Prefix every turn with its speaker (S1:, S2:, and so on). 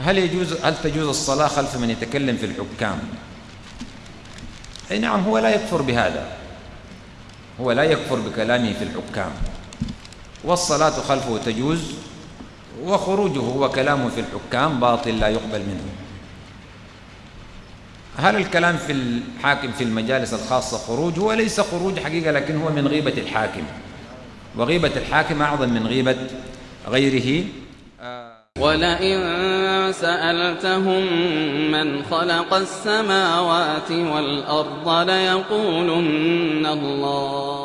S1: هل يجوز هل تجوز الصلاة خلف من يتكلم في الحكام؟ أي نعم هو لا يكفر بهذا. هو لا يكفر بكلامه في الحكام. والصلاة خلفه تجوز وخروجه وكلامه في الحكام باطل لا يقبل منه. هل الكلام في الحاكم في المجالس الخاصة خروج؟ هو ليس خروج حقيقة لكن هو من غيبة الحاكم. وغيبة الحاكم أعظم من غيبة غيره.
S2: ولئن سألتهم من خلق السماوات والأرض ليقولن الله